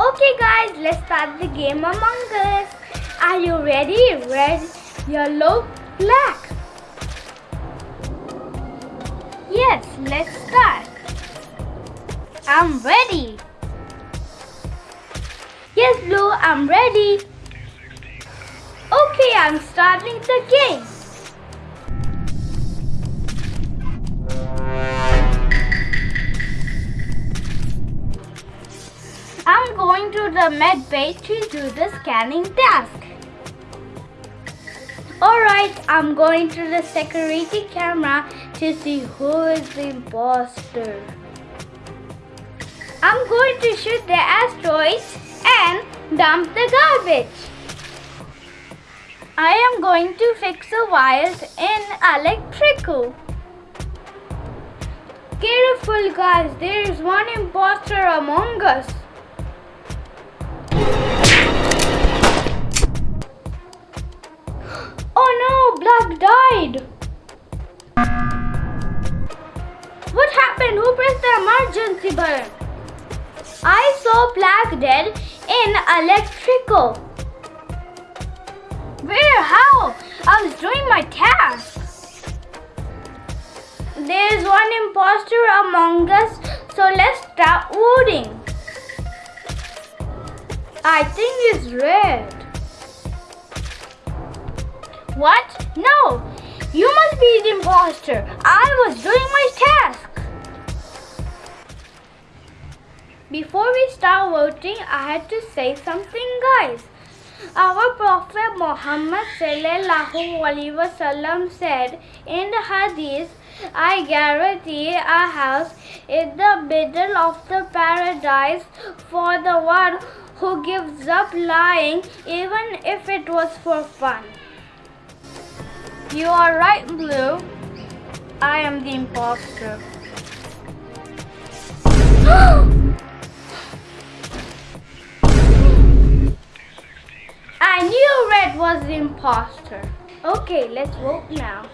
Okay guys, let's start the game Among Us. Are you ready? Red, yellow, black. Yes, let's start. I'm ready. Yes, Blue, I'm ready. Okay, I'm starting the game. The med bay to do the scanning task. Alright, I'm going to the security camera to see who is the imposter. I'm going to shoot the asteroids and dump the garbage. I am going to fix the wires in electrical. Careful guys, there is one imposter among us. Died. What happened? Who pressed the emergency button? I saw Black dead in electrical. Where? How? I was doing my task. There's one imposter among us, so let's start voting. I think it's red. What? No! You must be the imposter. I was doing my task. Before we start voting, I had to say something, guys. Our Prophet Muhammad wasallam said in the Hadith, I guarantee a house in the middle of the paradise for the one who gives up lying even if it was for fun. You are right, Blue. I am the imposter. I knew Red was the imposter. Okay, let's vote now.